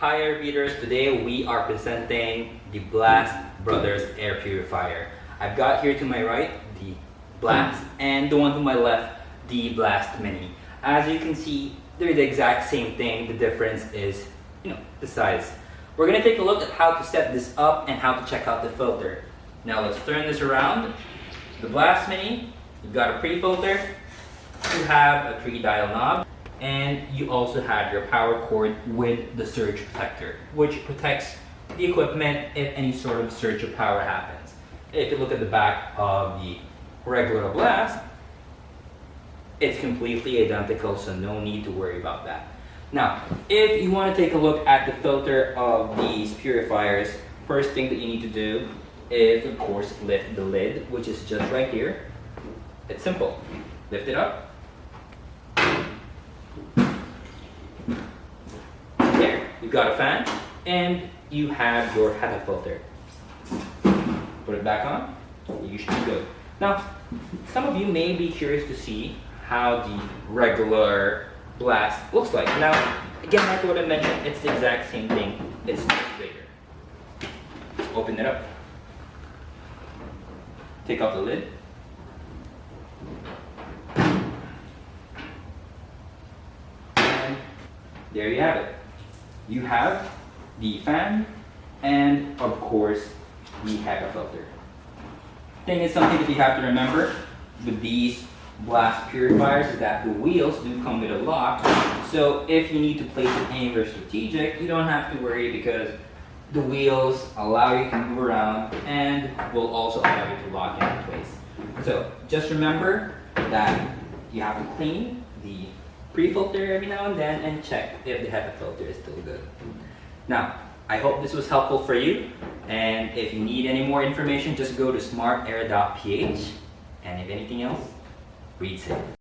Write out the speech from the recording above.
Hi air readers, today we are presenting the Blast Brothers air purifier. I've got here to my right the Blast and the one to my left the Blast Mini. As you can see, they're the exact same thing. The difference is, you know, the size. We're gonna take a look at how to set this up and how to check out the filter. Now let's turn this around. The Blast Mini, you've got a pre-filter, you have a three dial knob, and you also have your power cord with the surge protector, which protects the equipment if any sort of surge of power happens. If you look at the back of the regular blast, it's completely identical, so no need to worry about that. Now, if you want to take a look at the filter of these purifiers, first thing that you need to do is, of course, lift the lid, which is just right here. It's simple. Lift it up, There, you've got a fan and you have your HEPA filter. Put it back on, you should be good. Now, some of you may be curious to see how the regular blast looks like. Now, again, like what I mentioned, it's the exact same thing. It's bigger. Open it up. Take off the lid. And there you have it. You have the fan and of course the HEPA filter. Thing is something that you have to remember with these blast purifiers is that the wheels do come with a lock. So if you need to place it anywhere strategic, you don't have to worry because the wheels allow you to move around and will also allow you to lock it in place. So just remember that you have to clean the pre-filter every now and then and check if the HEPA filter is still good. Now, I hope this was helpful for you. And if you need any more information, just go to smartair.ph. And if anything else, read safe.